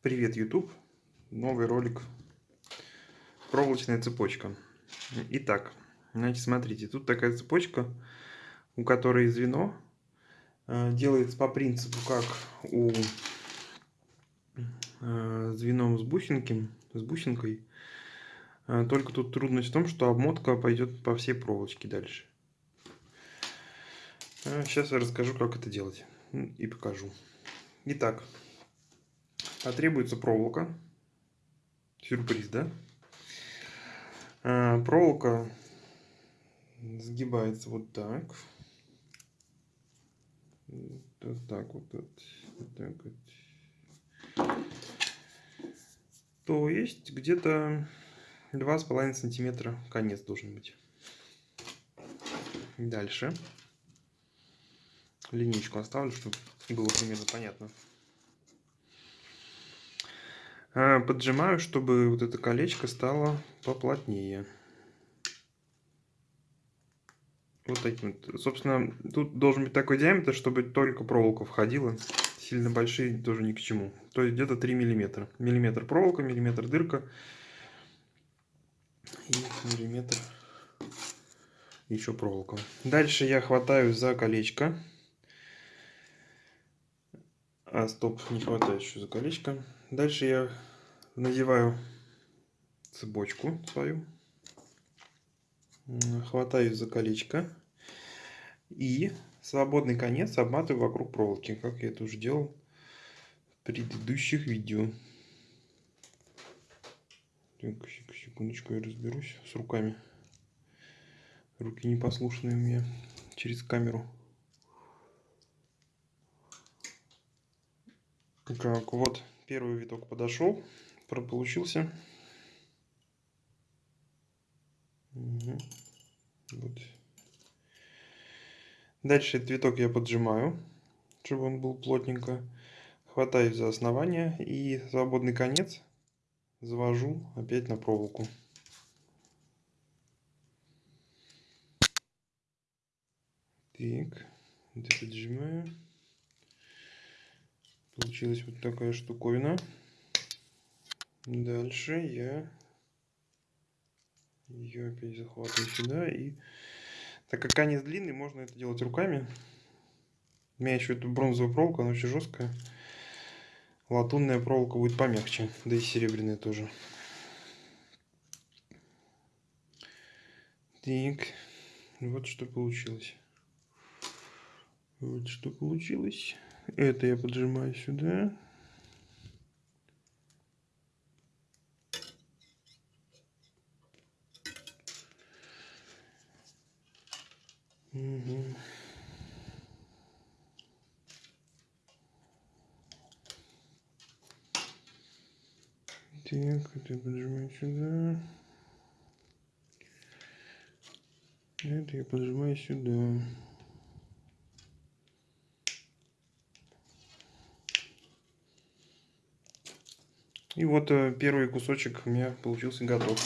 Привет, YouTube! Новый ролик. Проволочная цепочка. Итак, значит, смотрите, тут такая цепочка, у которой звено э, делается по принципу, как у э, звеном с бусинки, с бусинкой. Э, только тут трудность в том, что обмотка пойдет по всей проволочке дальше. Сейчас я расскажу, как это делать и покажу. Итак, потребуется проволока. Сюрприз, да? А, проволока сгибается вот так. Вот так вот. вот так вот. То есть где-то два с половиной сантиметра конец должен быть. Дальше. Линейку оставлю, чтобы было примерно понятно. А, поджимаю, чтобы вот это колечко стало поплотнее. Вот таким. Собственно, тут должен быть такой диаметр, чтобы только проволока входила. Сильно большие тоже ни к чему. То есть где-то 3 миллиметра. Миллиметр проволока, миллиметр дырка. И миллиметр еще проволока. Дальше я хватаю за колечко. А, стоп, не хватает еще за колечко. Дальше я надеваю цепочку свою, хватаю за колечко и свободный конец обматываю вокруг проволоки, как я это уже делал в предыдущих видео. Так, секундочку, я разберусь с руками. Руки непослушные у меня через камеру. Так, вот первый виток подошел получился. Угу. Вот. Дальше цветок я поджимаю, чтобы он был плотненько. Хватаюсь за основание и свободный конец завожу опять на проволоку. Так, это поджимаю. Получилась вот такая штуковина. Дальше я ее опять захватываю сюда. И так как конец длинный, можно это делать руками. У меня еще эта бронзовая проволока, она очень жесткая. Латунная проволока будет помягче, да и серебряная тоже. Так, вот что получилось. Вот что получилось. Это я поджимаю сюда. Угу. Так, это поджимаю сюда. Это я поджимаю сюда. И вот э, первый кусочек у меня получился готов.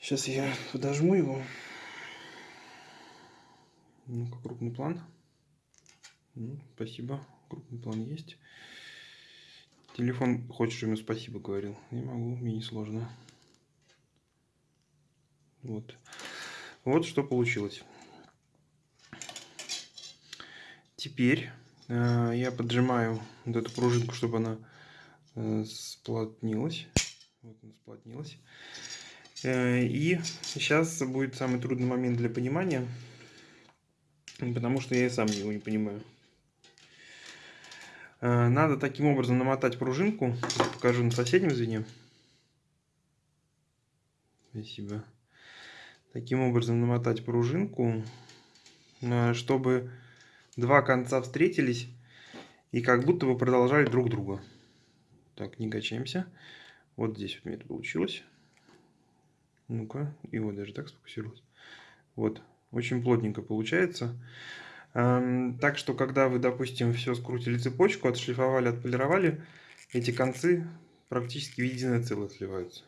Сейчас я подожму его. Ну-ка, крупный план. Ну, спасибо, крупный план есть. Телефон чтобы ему спасибо говорил. Не могу, мне не сложно. Вот. Вот что получилось. Теперь я поджимаю вот эту пружинку, чтобы она э, сплотнилась. Вот она сплотнилась. Э, и сейчас будет самый трудный момент для понимания. Потому что я и сам его не понимаю. Э, надо таким образом намотать пружинку. Покажу на соседнем звене. Спасибо. Таким образом намотать пружинку, э, чтобы два конца встретились и как будто бы продолжали друг друга. Так, не качаемся. Вот здесь вот у меня это получилось. Ну-ка, вот даже так сфокусировалось. Вот, очень плотненько получается. Так что, когда вы, допустим, все скрутили цепочку, отшлифовали, отполировали, эти концы практически в единое целое сливаются.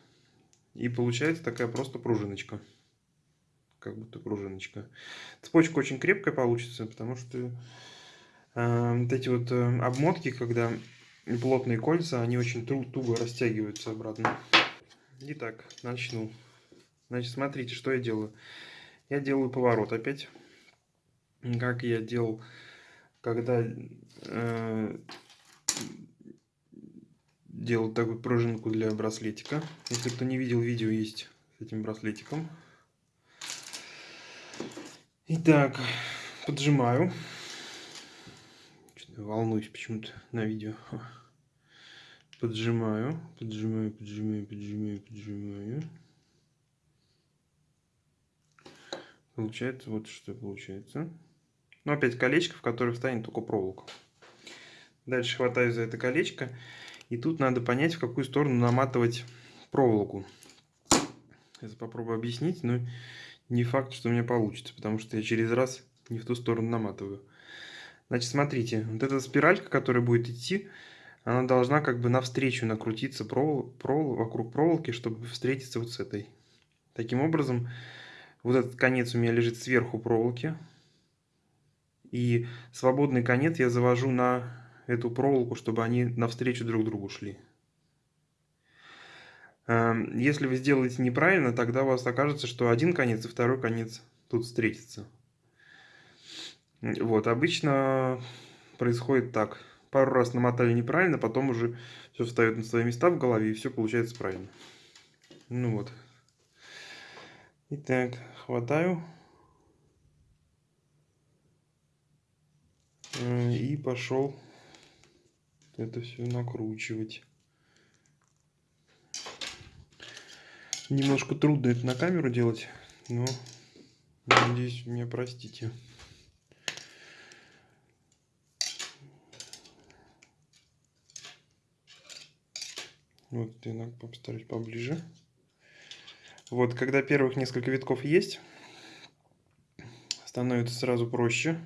И получается такая просто пружиночка. Как будто пружиночка. Цепочка очень крепкая получится, потому что А, вот эти вот э, обмотки, когда плотные кольца, они очень туго растягиваются обратно. Итак, начну. Значит, смотрите, что я делаю. Я делаю поворот опять. Как я делал, когда э, делал такую пружинку для браслетика. Если кто не видел, видео есть с этим браслетиком. Итак, поджимаю. Волнуюсь почему-то на видео. Поджимаю, поджимаю, поджимаю, поджимаю, поджимаю. Получается вот что получается. Ну, опять колечко, в которое встанет только проволока. Дальше хватаю за это колечко. И тут надо понять, в какую сторону наматывать проволоку. Сейчас попробую объяснить, но не факт, что у меня получится, потому что я через раз не в ту сторону наматываю. Значит, смотрите, вот эта спиралька, которая будет идти, она должна как бы навстречу накрутиться провол, провол, вокруг проволоки, чтобы встретиться вот с этой. Таким образом, вот этот конец у меня лежит сверху проволоки. И свободный конец я завожу на эту проволоку, чтобы они навстречу друг другу шли. Эм, если вы сделаете неправильно, тогда у вас окажется, что один конец и второй конец тут встретятся. Вот, обычно происходит так. Пару раз намотали неправильно, потом уже все встает на свои места в голове и все получается правильно. Ну вот. Итак, хватаю. Э, и пошел это все накручивать. Немножко трудно это на камеру делать, но надеюсь, меня простите. Вот, я постараюсь поближе. Вот, когда первых несколько витков есть, становится сразу проще.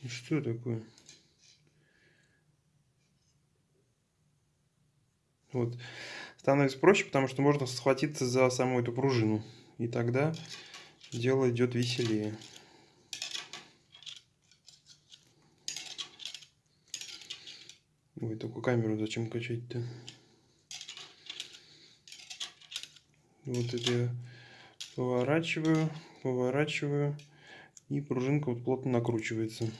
И что такое? Вот. Становится проще, потому что можно схватиться за саму эту пружину. И тогда дело идет веселее. Ой, такую камеру зачем качать-то? Вот это я поворачиваю, поворачиваю, и пружинка вот плотно накручивается.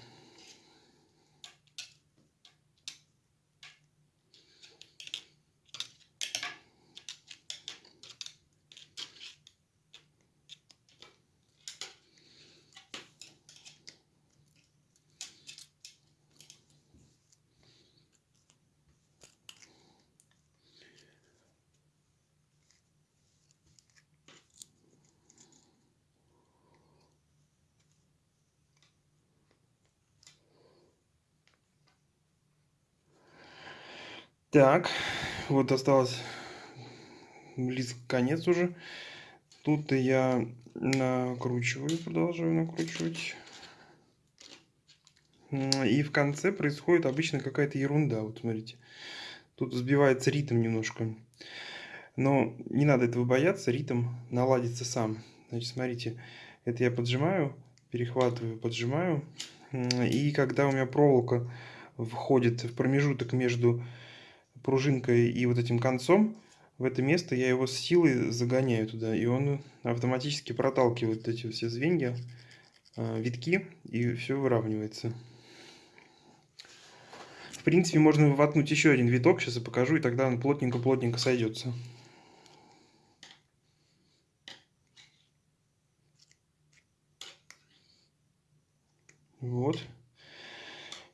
Так, вот осталось близко конец уже. Тут я накручиваю, продолжаю накручивать. И в конце происходит обычно какая-то ерунда. Вот смотрите, тут сбивается ритм немножко. Но не надо этого бояться, ритм наладится сам. Значит, смотрите, это я поджимаю, перехватываю, поджимаю. И когда у меня проволока входит в промежуток между пружинкой и вот этим концом в это место я его с силой загоняю туда, и он автоматически проталкивает эти все звенья, э, витки, и все выравнивается. В принципе, можно воткнуть еще один виток, сейчас я покажу, и тогда он плотненько-плотненько сойдется. Вот.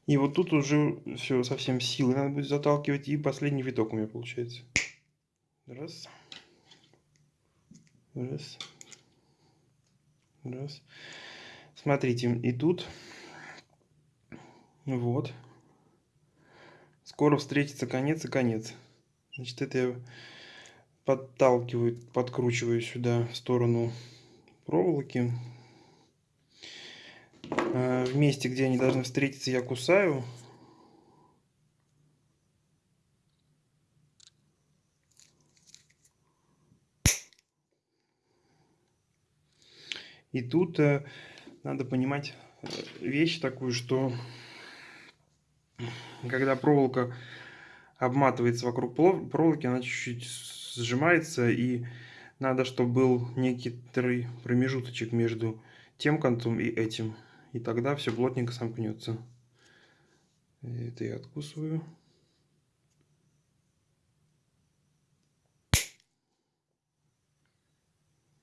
И вот тут уже все совсем силы надо будет заталкивать. И последний виток у меня получается. Раз. Раз. Раз. Смотрите, и тут вот. Скоро встретится конец и конец. Значит, это я подталкиваю, подкручиваю сюда в сторону проволоки. Э, в месте, где они должны встретиться, я кусаю. И тут, э, надо понимать э, вещь такую, что когда проволока обматывается вокруг проволоки, она чуть-чуть сжимается, и надо, чтобы был некоторый промежуточек между тем концом и этим. И тогда все плотненько сомкнется. Это я откусываю.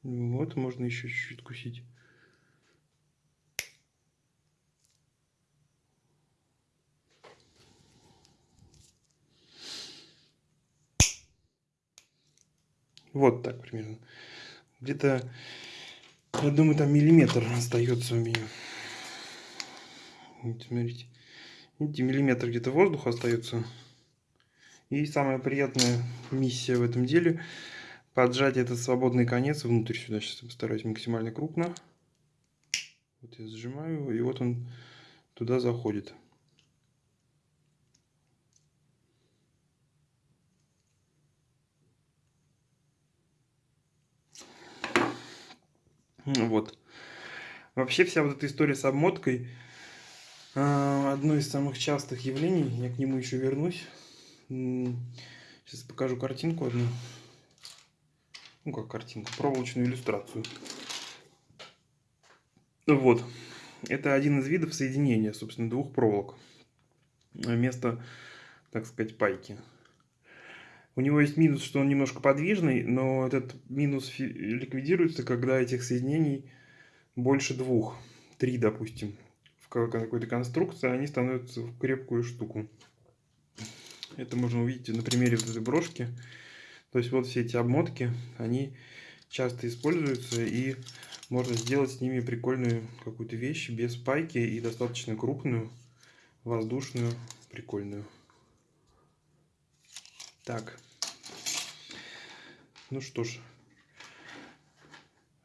Вот, можно еще чуть-чуть кусить. Вот так примерно. Где-то, я думаю, там миллиметр остается у меня. Вот, смотрите. Видите, миллиметр где-то воздуха остается. И самая приятная миссия в этом деле поджать этот свободный конец внутрь сюда. Сейчас постараюсь максимально крупно. Вот я сжимаю, и вот он туда заходит. Вот. Вообще вся вот эта история с обмоткой одно из самых частых явлений. Я к нему еще вернусь. Сейчас покажу картинку одну. Ну как картинку, проволочную иллюстрацию. Вот. Это один из видов соединения, собственно, двух проволок. Вместо, так сказать, пайки. У него есть минус, что он немножко подвижный, но этот минус ликвидируется, когда этих соединений больше двух, три, допустим, какой-то конструкции, они становятся в крепкую штуку. Это можно увидеть на примере вот этой брошки. То есть вот все эти обмотки, они часто используются и можно сделать с ними прикольную какую-то вещь без пайки и достаточно крупную, воздушную, прикольную. Так. Ну что ж.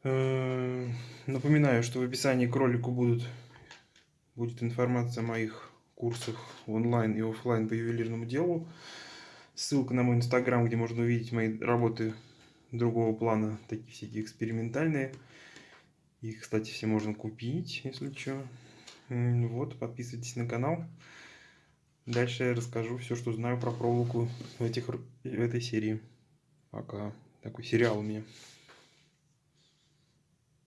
Э, напоминаю, что в описании к ролику будут, будет информация о моих курсах онлайн и офлайн по ювелирному делу. Ссылка на мой инстаграм, где можно увидеть мои работы другого плана, такие всякие экспериментальные. Их, кстати, все можно купить, если что. Вот, подписывайтесь на канал. Дальше я расскажу все, что знаю про проволоку в, этих, в этой серии. Пока. Такой сериал у меня.